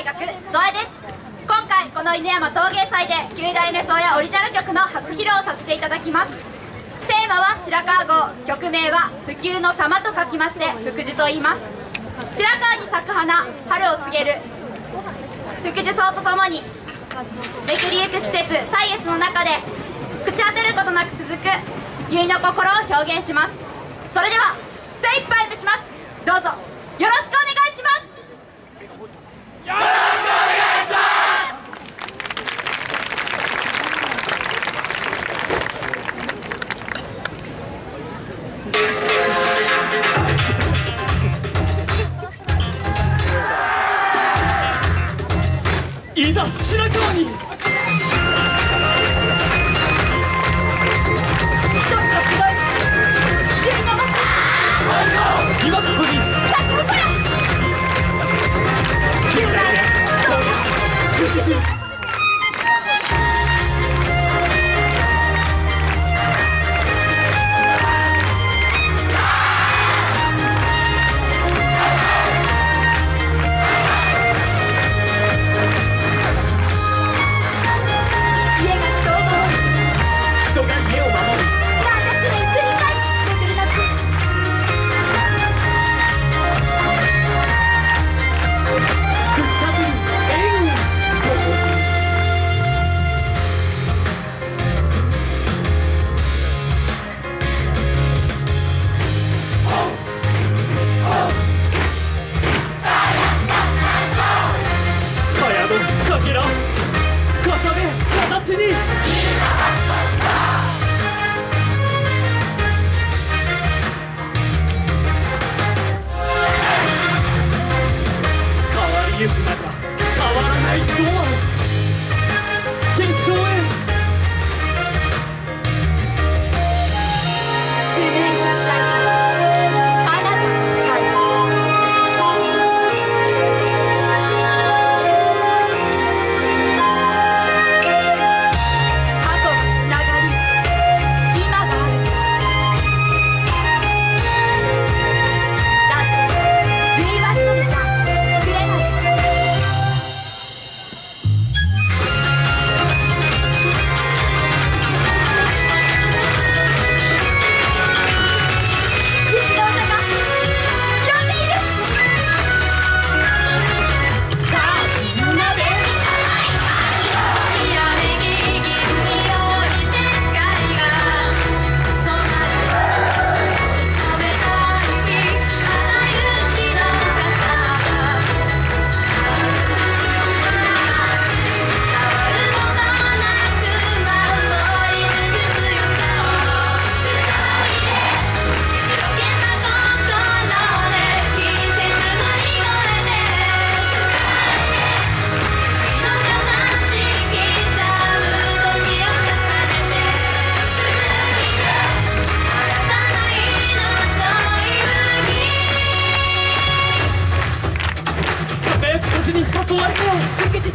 大学曽江です。今回この犬山陶芸祭で9代目宗谷オリジナル曲の初披露させていただきます。テーマは白川郷曲名は普及の玉と書きまして福寿と言います。白川に咲く花春を告げる。福寿草とともにめくりゆく季節歳月の中で朽ち果てることなく続く結の心を表現します。それでは精一杯目します。どうぞよろしくお願いします。いざ白川に。今ここに人決勝へ。Corpo, o que te